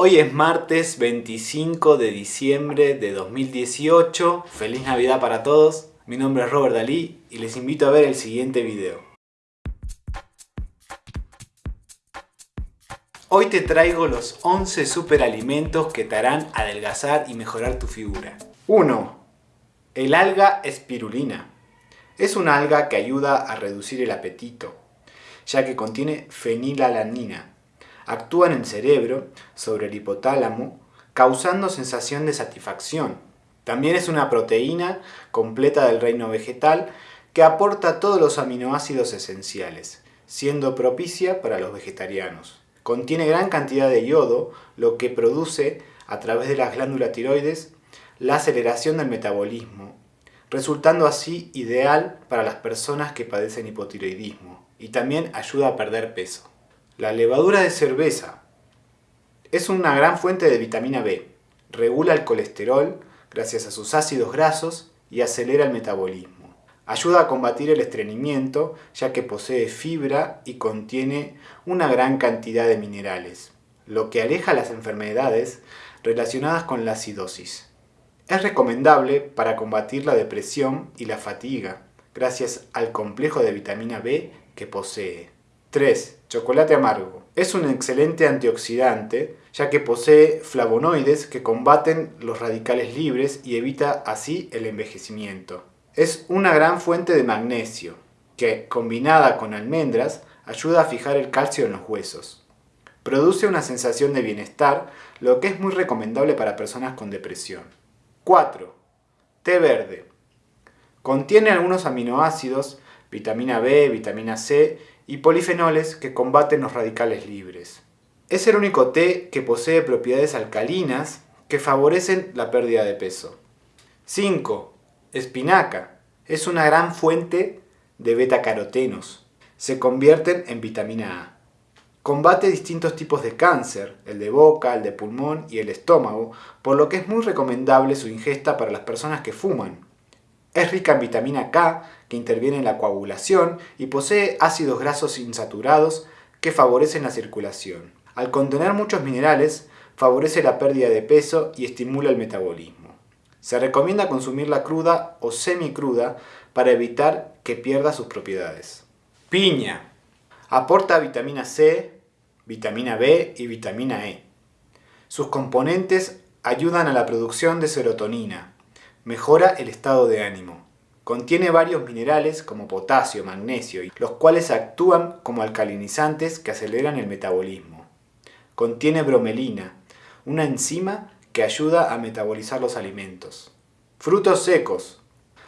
Hoy es martes 25 de diciembre de 2018. Feliz Navidad para todos. Mi nombre es Robert Dalí y les invito a ver el siguiente video. Hoy te traigo los 11 superalimentos que te harán adelgazar y mejorar tu figura. 1. El alga espirulina. Es una alga que ayuda a reducir el apetito, ya que contiene fenilalanina. Actúa en el cerebro, sobre el hipotálamo, causando sensación de satisfacción. También es una proteína completa del reino vegetal que aporta todos los aminoácidos esenciales, siendo propicia para los vegetarianos. Contiene gran cantidad de yodo, lo que produce, a través de las glándulas tiroides, la aceleración del metabolismo, resultando así ideal para las personas que padecen hipotiroidismo y también ayuda a perder peso. La levadura de cerveza es una gran fuente de vitamina B, regula el colesterol gracias a sus ácidos grasos y acelera el metabolismo. Ayuda a combatir el estreñimiento ya que posee fibra y contiene una gran cantidad de minerales, lo que aleja las enfermedades relacionadas con la acidosis. Es recomendable para combatir la depresión y la fatiga, gracias al complejo de vitamina B que posee. 3. Chocolate amargo. Es un excelente antioxidante, ya que posee flavonoides que combaten los radicales libres y evita así el envejecimiento. Es una gran fuente de magnesio, que, combinada con almendras, ayuda a fijar el calcio en los huesos. Produce una sensación de bienestar, lo que es muy recomendable para personas con depresión. 4. Té verde. Contiene algunos aminoácidos, vitamina B, vitamina C y polifenoles que combaten los radicales libres. Es el único té que posee propiedades alcalinas que favorecen la pérdida de peso. 5. Espinaca. Es una gran fuente de beta-carotenos. Se convierten en vitamina A. Combate distintos tipos de cáncer, el de boca, el de pulmón y el estómago, por lo que es muy recomendable su ingesta para las personas que fuman. Es rica en vitamina K, que interviene en la coagulación, y posee ácidos grasos insaturados que favorecen la circulación. Al contener muchos minerales, favorece la pérdida de peso y estimula el metabolismo. Se recomienda consumirla cruda o semicruda para evitar que pierda sus propiedades. Piña. Aporta vitamina C, vitamina B y vitamina E. Sus componentes ayudan a la producción de serotonina, mejora el estado de ánimo. Contiene varios minerales como potasio, magnesio, los cuales actúan como alcalinizantes que aceleran el metabolismo. Contiene bromelina, una enzima que ayuda a metabolizar los alimentos. Frutos secos.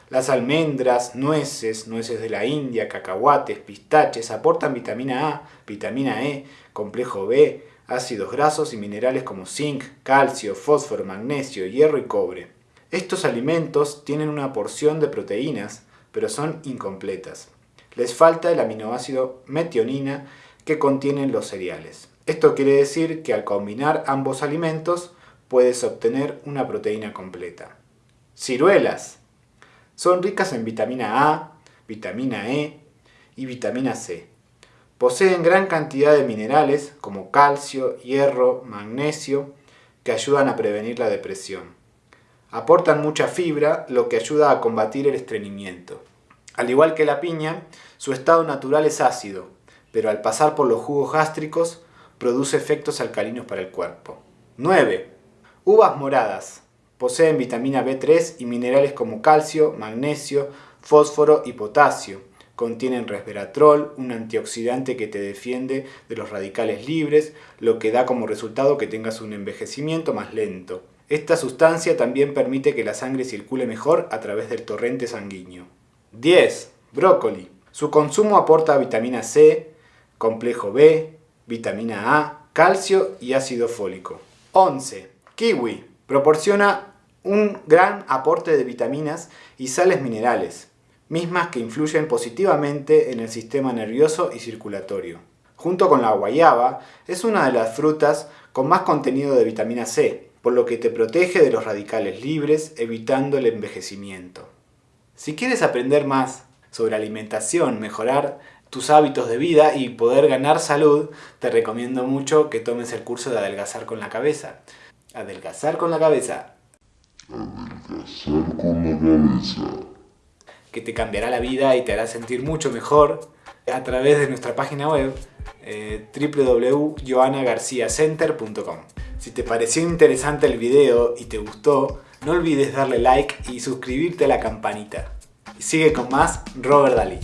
Las almendras, nueces, nueces de la India, cacahuates, pistaches aportan vitamina A, vitamina E, complejo B, ácidos grasos y minerales como zinc, calcio, fósforo, magnesio, hierro y cobre. Estos alimentos tienen una porción de proteínas, pero son incompletas. Les falta el aminoácido metionina que contienen los cereales. Esto quiere decir que al combinar ambos alimentos puedes obtener una proteína completa. Ciruelas. Son ricas en vitamina A, vitamina E y vitamina C. Poseen gran cantidad de minerales como calcio, hierro, magnesio, que ayudan a prevenir la depresión. Aportan mucha fibra, lo que ayuda a combatir el estreñimiento. Al igual que la piña, su estado natural es ácido, pero al pasar por los jugos gástricos produce efectos alcalinos para el cuerpo. 9. Uvas moradas. Poseen vitamina B3 y minerales como calcio, magnesio, fósforo y potasio. Contienen resveratrol, un antioxidante que te defiende de los radicales libres, lo que da como resultado que tengas un envejecimiento más lento. Esta sustancia también permite que la sangre circule mejor a través del torrente sanguíneo. 10. Brócoli. Su consumo aporta vitamina C, complejo B, vitamina A, calcio y ácido fólico. 11. Kiwi. Proporciona un gran aporte de vitaminas y sales minerales, mismas que influyen positivamente en el sistema nervioso y circulatorio. Junto con la guayaba, es una de las frutas con más contenido de vitamina C, por lo que te protege de los radicales libres, evitando el envejecimiento. Si quieres aprender más sobre alimentación, mejorar tus hábitos de vida y poder ganar salud, te recomiendo mucho que tomes el curso de Adelgazar con la Cabeza. Adelgazar con la Cabeza. Adelgazar con la cabeza. Que te cambiará la vida y te hará sentir mucho mejor a través de nuestra página web eh, www.joanagarciacenter.com Si te pareció interesante el video y te gustó, no olvides darle like y suscribirte a la campanita. Y sigue con más Robert Dalí.